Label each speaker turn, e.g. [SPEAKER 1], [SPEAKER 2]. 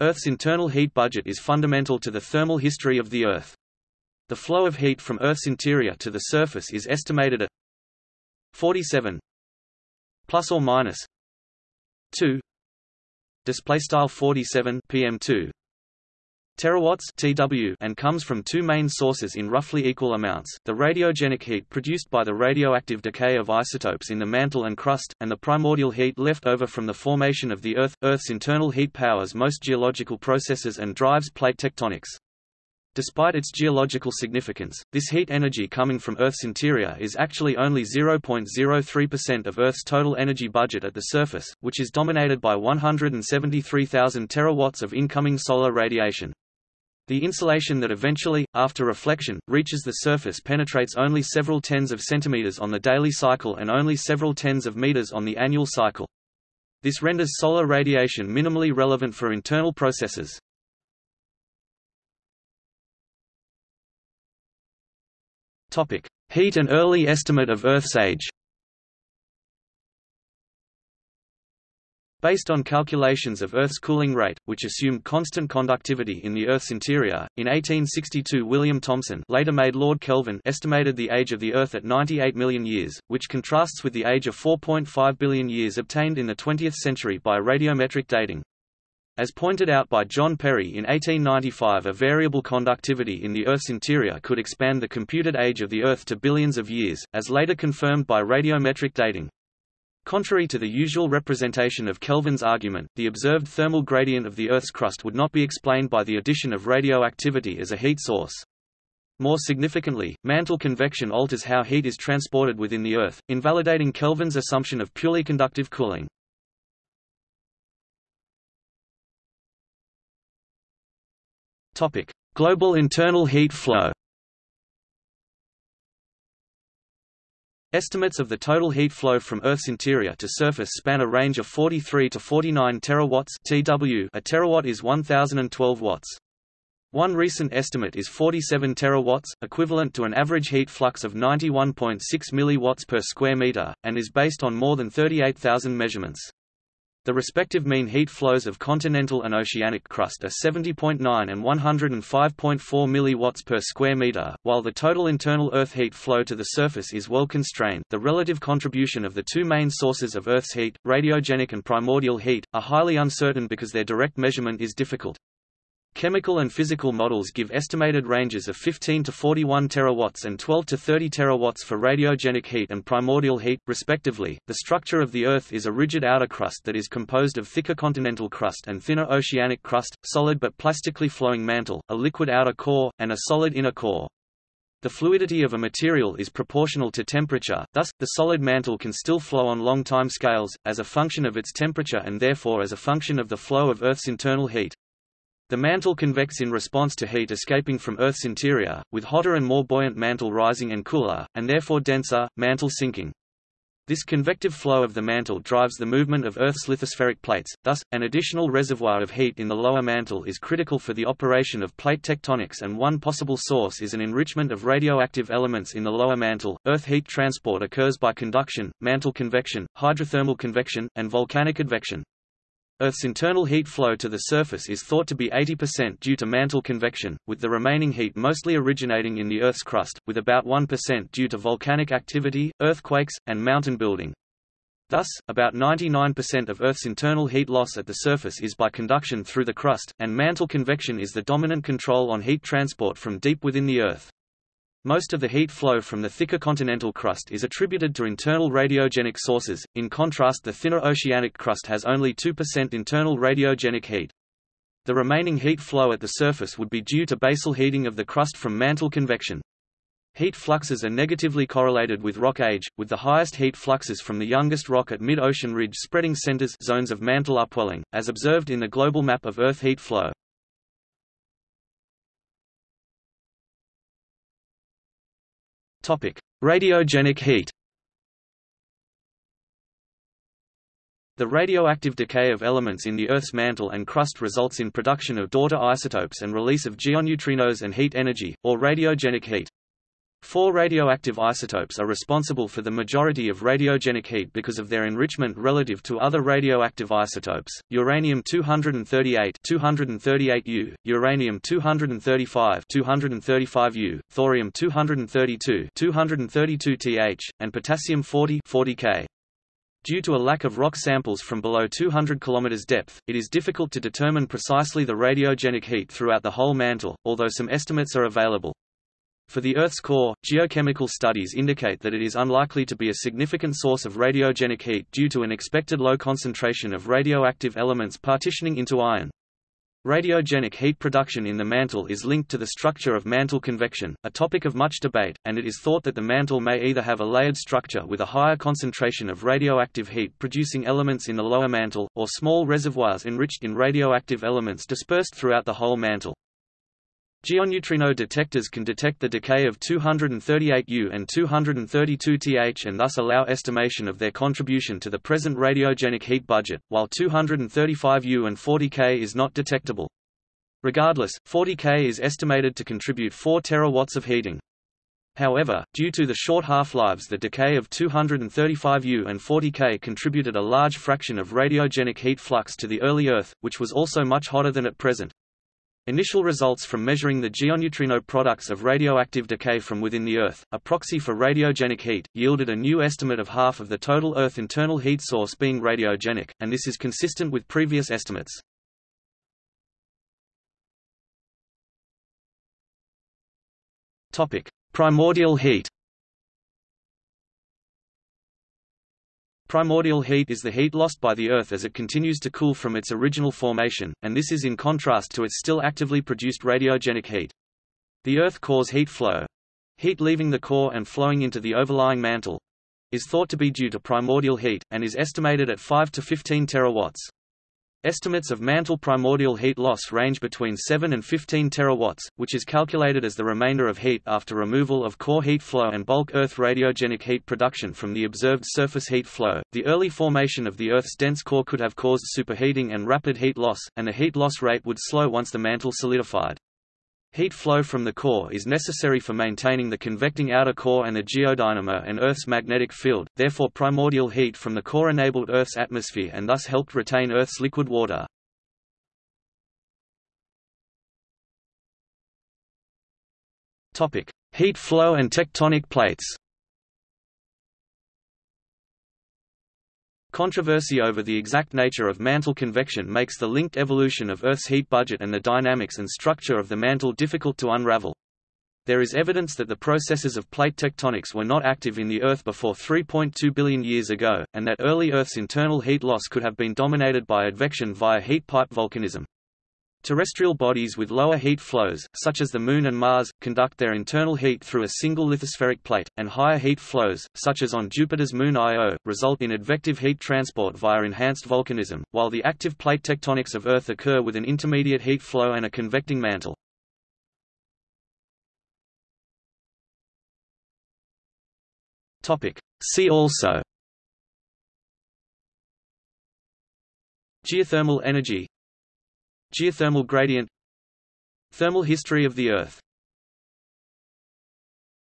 [SPEAKER 1] Earth's internal heat budget is fundamental to the thermal history of the Earth. The flow of heat from Earth's interior to the surface is estimated at 47 plus or minus 2 display style 47 pm2 terawatts TW and comes from two main sources in roughly equal amounts, the radiogenic heat produced by the radioactive decay of isotopes in the mantle and crust, and the primordial heat left over from the formation of the Earth. Earth's internal heat powers most geological processes and drives plate tectonics. Despite its geological significance, this heat energy coming from Earth's interior is actually only 0.03% of Earth's total energy budget at the surface, which is dominated by 173,000 terawatts of incoming solar radiation. The insolation that eventually, after reflection, reaches the surface penetrates only several tens of centimeters on the daily cycle and only several tens of meters on the annual cycle. This renders solar radiation minimally relevant for internal processes. Heat and early estimate of Earth's age. Based on calculations of Earth's cooling rate, which assumed constant conductivity in the Earth's interior, in 1862 William Thomson later made Lord Kelvin estimated the age of the Earth at 98 million years, which contrasts with the age of 4.5 billion years obtained in the 20th century by radiometric dating. As pointed out by John Perry in 1895 a variable conductivity in the Earth's interior could expand the computed age of the Earth to billions of years, as later confirmed by radiometric dating. Contrary to the usual representation of Kelvin's argument, the observed thermal gradient of the Earth's crust would not be explained by the addition of radioactivity as a heat source. More significantly, mantle convection alters how heat is transported within the Earth, invalidating Kelvin's assumption of purely conductive cooling. Topic: Global internal heat flow Estimates of the total heat flow from Earth's interior to surface span a range of 43 to 49 terawatts (TW). A terawatt is 1012 watts. One recent estimate is 47 terawatts, equivalent to an average heat flux of 91.6 milliwatts per square meter, and is based on more than 38,000 measurements. The respective mean heat flows of continental and oceanic crust are 70.9 and 105.4 milliwatts per square meter, while the total internal Earth heat flow to the surface is well constrained. The relative contribution of the two main sources of Earth's heat, radiogenic and primordial heat, are highly uncertain because their direct measurement is difficult. Chemical and physical models give estimated ranges of 15 to 41 terawatts and 12 to 30 terawatts for radiogenic heat and primordial heat, respectively. The structure of the Earth is a rigid outer crust that is composed of thicker continental crust and thinner oceanic crust, solid but plastically flowing mantle, a liquid outer core, and a solid inner core. The fluidity of a material is proportional to temperature, thus, the solid mantle can still flow on long time scales, as a function of its temperature and therefore as a function of the flow of Earth's internal heat. The mantle convects in response to heat escaping from Earth's interior, with hotter and more buoyant mantle rising and cooler, and therefore denser, mantle sinking. This convective flow of the mantle drives the movement of Earth's lithospheric plates, thus, an additional reservoir of heat in the lower mantle is critical for the operation of plate tectonics and one possible source is an enrichment of radioactive elements in the lower mantle. Earth heat transport occurs by conduction, mantle convection, hydrothermal convection, and volcanic advection. Earth's internal heat flow to the surface is thought to be 80% due to mantle convection, with the remaining heat mostly originating in the Earth's crust, with about 1% due to volcanic activity, earthquakes, and mountain building. Thus, about 99% of Earth's internal heat loss at the surface is by conduction through the crust, and mantle convection is the dominant control on heat transport from deep within the Earth. Most of the heat flow from the thicker continental crust is attributed to internal radiogenic sources, in contrast the thinner oceanic crust has only 2% internal radiogenic heat. The remaining heat flow at the surface would be due to basal heating of the crust from mantle convection. Heat fluxes are negatively correlated with rock age, with the highest heat fluxes from the youngest rock at mid-ocean ridge spreading centers zones of mantle upwelling, as observed in the global map of Earth heat flow. Topic: Radiogenic heat. The radioactive decay of elements in the Earth's mantle and crust results in production of daughter isotopes and release of geoneutrinos and heat energy, or radiogenic heat. Four radioactive isotopes are responsible for the majority of radiogenic heat because of their enrichment relative to other radioactive isotopes: uranium-238, 238U, uranium-235, 235U, thorium-232, 232Th, and potassium-40, 40K. Due to a lack of rock samples from below 200 km depth, it is difficult to determine precisely the radiogenic heat throughout the whole mantle, although some estimates are available. For the Earth's core, geochemical studies indicate that it is unlikely to be a significant source of radiogenic heat due to an expected low concentration of radioactive elements partitioning into iron. Radiogenic heat production in the mantle is linked to the structure of mantle convection, a topic of much debate, and it is thought that the mantle may either have a layered structure with a higher concentration of radioactive heat producing elements in the lower mantle, or small reservoirs enriched in radioactive elements dispersed throughout the whole mantle. Geoneutrino detectors can detect the decay of 238U and 232Th and thus allow estimation of their contribution to the present radiogenic heat budget, while 235U and 40K is not detectable. Regardless, 40K is estimated to contribute 4 terawatts of heating. However, due to the short half-lives the decay of 235U and 40K contributed a large fraction of radiogenic heat flux to the early Earth, which was also much hotter than at present. Initial results from measuring the geoneutrino products of radioactive decay from within the Earth, a proxy for radiogenic heat, yielded a new estimate of half of the total Earth internal heat source being radiogenic, and this is consistent with previous estimates. Primordial heat Primordial heat is the heat lost by the Earth as it continues to cool from its original formation, and this is in contrast to its still actively produced radiogenic heat. The Earth cores heat flow—heat leaving the core and flowing into the overlying mantle—is thought to be due to primordial heat, and is estimated at 5 to 15 terawatts. Estimates of mantle primordial heat loss range between 7 and 15 terawatts, which is calculated as the remainder of heat after removal of core heat flow and bulk Earth radiogenic heat production from the observed surface heat flow. The early formation of the Earth's dense core could have caused superheating and rapid heat loss, and the heat loss rate would slow once the mantle solidified. Heat flow from the core is necessary for maintaining the convecting outer core and the geodynamo and Earth's magnetic field, therefore primordial heat from the core enabled Earth's atmosphere and thus helped retain Earth's liquid water. Heat flow and tectonic plates Controversy over the exact nature of mantle convection makes the linked evolution of Earth's heat budget and the dynamics and structure of the mantle difficult to unravel. There is evidence that the processes of plate tectonics were not active in the Earth before 3.2 billion years ago, and that early Earth's internal heat loss could have been dominated by advection via heat pipe volcanism. Terrestrial bodies with lower heat flows, such as the Moon and Mars, conduct their internal heat through a single lithospheric plate, and higher heat flows, such as on Jupiter's moon Io, result in advective heat transport via enhanced volcanism, while the active plate tectonics of Earth occur with an intermediate heat flow and a convecting mantle. See also. Geothermal energy Geothermal gradient. Thermal history of the Earth